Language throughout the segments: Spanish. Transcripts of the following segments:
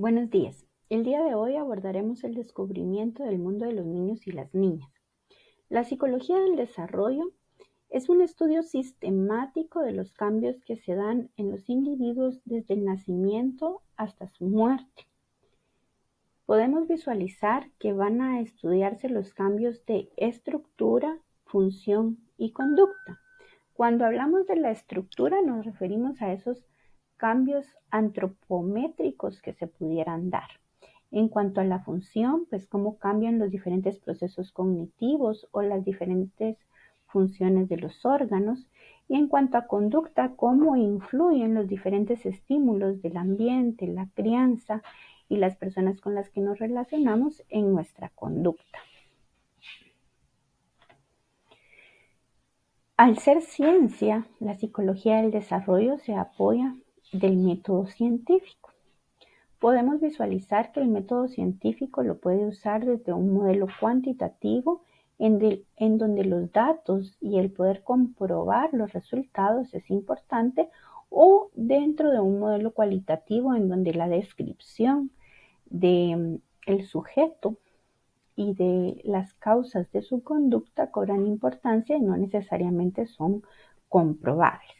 Buenos días. El día de hoy abordaremos el descubrimiento del mundo de los niños y las niñas. La psicología del desarrollo es un estudio sistemático de los cambios que se dan en los individuos desde el nacimiento hasta su muerte. Podemos visualizar que van a estudiarse los cambios de estructura, función y conducta. Cuando hablamos de la estructura nos referimos a esos cambios antropométricos que se pudieran dar. En cuanto a la función, pues cómo cambian los diferentes procesos cognitivos o las diferentes funciones de los órganos y en cuanto a conducta, cómo influyen los diferentes estímulos del ambiente, la crianza y las personas con las que nos relacionamos en nuestra conducta. Al ser ciencia, la psicología del desarrollo se apoya del método científico. Podemos visualizar que el método científico lo puede usar desde un modelo cuantitativo en, donde los datos y el poder comprobar los resultados es importante o dentro de un modelo cualitativo en donde la descripción del mm, sujeto y de las causas de su conducta cobran importancia y no necesariamente son comprobables.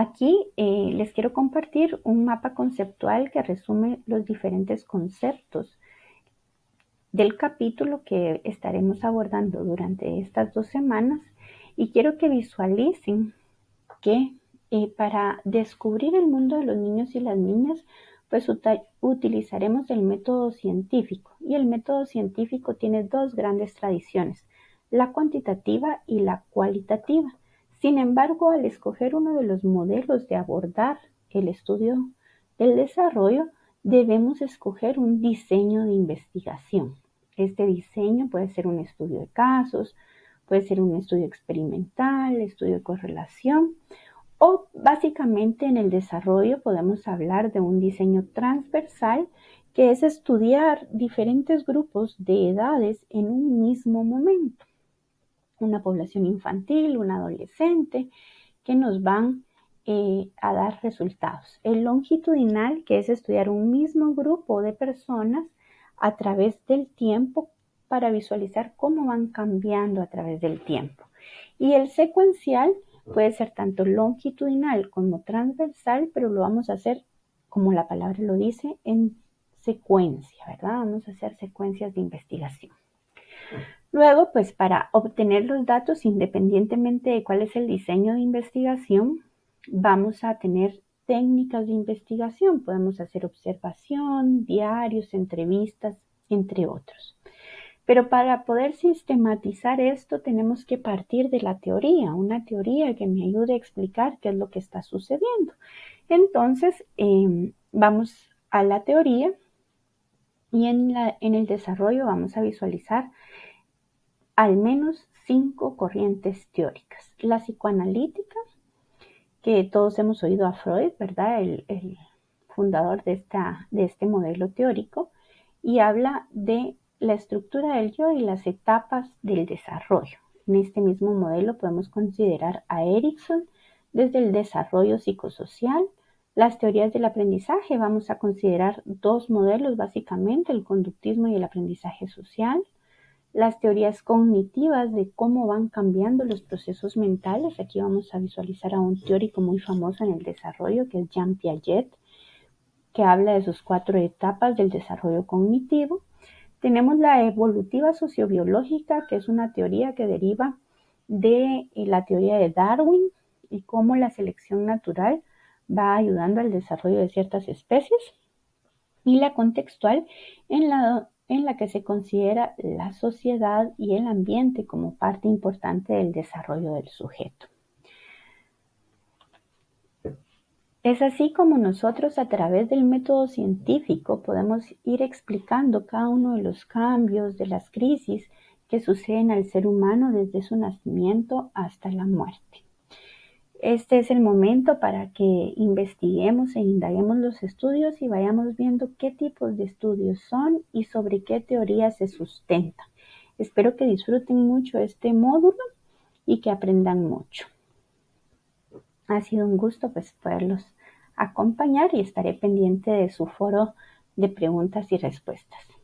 Aquí eh, les quiero compartir un mapa conceptual que resume los diferentes conceptos del capítulo que estaremos abordando durante estas dos semanas y quiero que visualicen que eh, para descubrir el mundo de los niños y las niñas pues utilizaremos el método científico y el método científico tiene dos grandes tradiciones, la cuantitativa y la cualitativa. Sin embargo, al escoger uno de los modelos de abordar el estudio del desarrollo, debemos escoger un diseño de investigación. Este diseño puede ser un estudio de casos, puede ser un estudio experimental, estudio de correlación o básicamente en el desarrollo podemos hablar de un diseño transversal que es estudiar diferentes grupos de edades en un mismo momento. Una población infantil, un adolescente, que nos van eh, a dar resultados. El longitudinal, que es estudiar un mismo grupo de personas a través del tiempo para visualizar cómo van cambiando a través del tiempo. Y el secuencial puede ser tanto longitudinal como transversal, pero lo vamos a hacer, como la palabra lo dice, en secuencia, ¿verdad? Vamos a hacer secuencias de investigación. Luego, pues para obtener los datos, independientemente de cuál es el diseño de investigación, vamos a tener técnicas de investigación. Podemos hacer observación, diarios, entrevistas, entre otros. Pero para poder sistematizar esto tenemos que partir de la teoría, una teoría que me ayude a explicar qué es lo que está sucediendo. Entonces, em, vamos a la teoría y en, en el desarrollo vamos a visualizar al menos cinco corrientes teóricas. La psicoanalítica, que todos hemos oído a Freud, ¿verdad? El, fundador de, esta, de este modelo teórico, y habla de la estructura del yo y las etapas del desarrollo. En este mismo modelo podemos considerar a Erickson desde el desarrollo psicosocial, las teorías del aprendizaje. Vamos a considerar dos modelos básicamente, el conductismo y el aprendizaje social las teorías cognitivas de cómo van cambiando los procesos mentales. Aquí vamos a visualizar a un teórico muy famoso en el desarrollo, que es Jean Piaget, que habla de sus cuatro etapas del desarrollo cognitivo. Tenemos la evolutiva sociobiológica, que es una teoría que deriva de eh, la teoría de Darwin y cómo la selección natural va ayudando al desarrollo de ciertas especies. Y la contextual, en la en la que se considera la sociedad y el ambiente como parte importante del desarrollo del sujeto. Es así como nosotros a través del método científico podemos ir explicando cada uno de los cambios, de las crisis que suceden al ser humano desde su nacimiento hasta la muerte. Este es el momento para que investiguemos e indaguemos los estudios y vayamos viendo qué tipos de estudios son y sobre qué teorías se sustentan. Espero que disfruten mucho este módulo y que aprendan mucho. Ha sido un gusto pues poderlos acompañar y estaré pendiente de su foro de preguntas y respuestas.